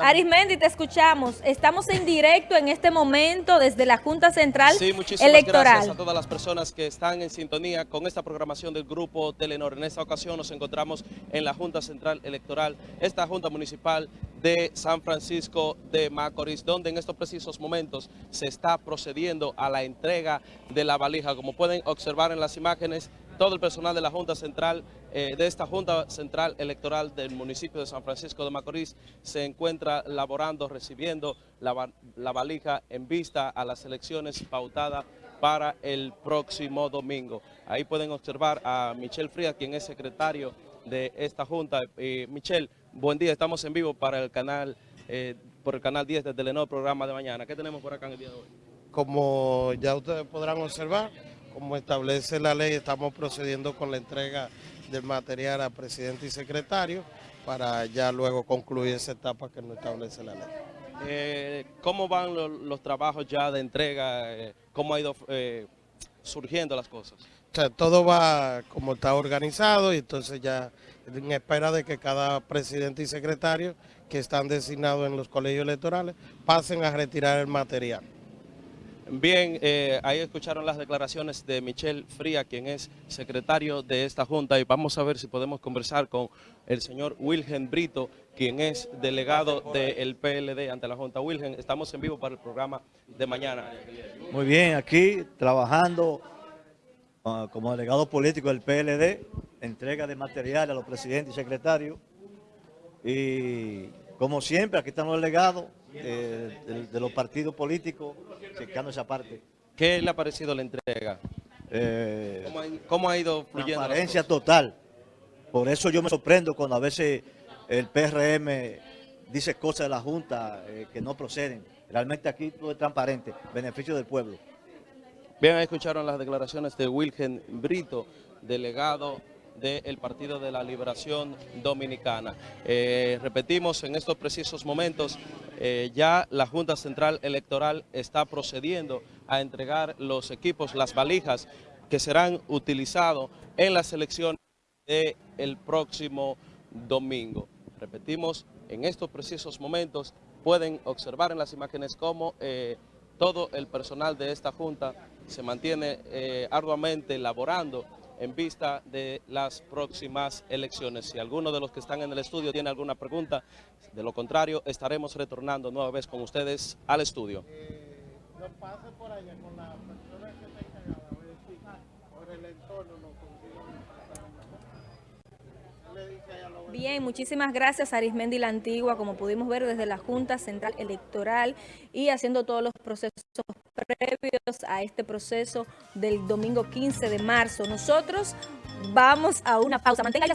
Arismendi, te escuchamos. Estamos en directo en este momento desde la Junta Central sí, muchísimas Electoral. gracias a todas las personas que están en sintonía con esta programación del Grupo Telenor. En esta ocasión nos encontramos en la Junta Central Electoral, esta Junta Municipal de San Francisco de Macorís, donde en estos precisos momentos se está procediendo a la entrega de la valija. Como pueden observar en las imágenes, todo el personal de la Junta Central, eh, de esta Junta Central Electoral del municipio de San Francisco de Macorís, se encuentra laborando, recibiendo la, valija en vista a las elecciones pautadas para el próximo domingo. Ahí pueden observar a Michelle Frías, quien es secretario de esta Junta. Eh, Michelle, buen día, estamos en vivo para el canal, eh, por el canal 10 de Telenor, programa de mañana. ¿Qué tenemos por acá en el día de hoy? Como ya ustedes podrán observar, como establece la ley, estamos procediendo con la entrega del material a presidente y secretario para ya luego concluir esa etapa que nos establece la ley. Eh, ¿Cómo van lo, los trabajos ya de entrega? Eh, ¿Cómo ha ido eh, surgiendo las cosas? O sea, todo va como está organizado y entonces ya en espera de que cada presidente y secretario que están designados en los colegios electorales pasen a retirar el material. Bien, eh, ahí escucharon las declaraciones de Michelle Fría, quien es secretario de esta Junta, y vamos a ver si podemos conversar con el señor Wilgen Brito, quien es delegado del PLD ante la Junta. Wilgen, estamos en vivo para el programa de mañana. Muy bien, aquí trabajando uh, como delegado político del PLD, entrega de material a los presidentes y secretarios, y como siempre, aquí están los delegados eh, de, de, los partidos políticos, checando esa parte. ¿Qué le ha parecido la entrega? Eh, ¿Cómo, ha, ¿Cómo, ha, ido fluyendo? Transparencia total. Por eso yo me sorprendo cuando a veces el PRM dice cosas de la Junta eh, que no proceden. Realmente aquí todo es transparente, beneficio del pueblo. Bien, escucharon las declaraciones de Wilgen Brito, delegado del Partido de la Liberación Dominicana. Eh, repetimos, en estos precisos momentos eh, ya la Junta Central Electoral está procediendo a entregar los equipos, las valijas que serán utilizados en las elecciones del próximo domingo. Repetimos, en estos precisos momentos pueden observar en las imágenes cómo eh, todo el personal de esta Junta se mantiene arduamente laborando en vista de las próximas elecciones. Si alguno de los que están en el estudio tiene alguna pregunta, de lo contrario, estaremos retornando nueva vez con ustedes al estudio. Eh, Bien, muchísimas gracias Arismendi La Antigua, como pudimos ver desde la Junta Central Electoral y haciendo todos los procesos previos a este proceso del domingo 15 de marzo. Nosotros vamos a una pausa. Mantenga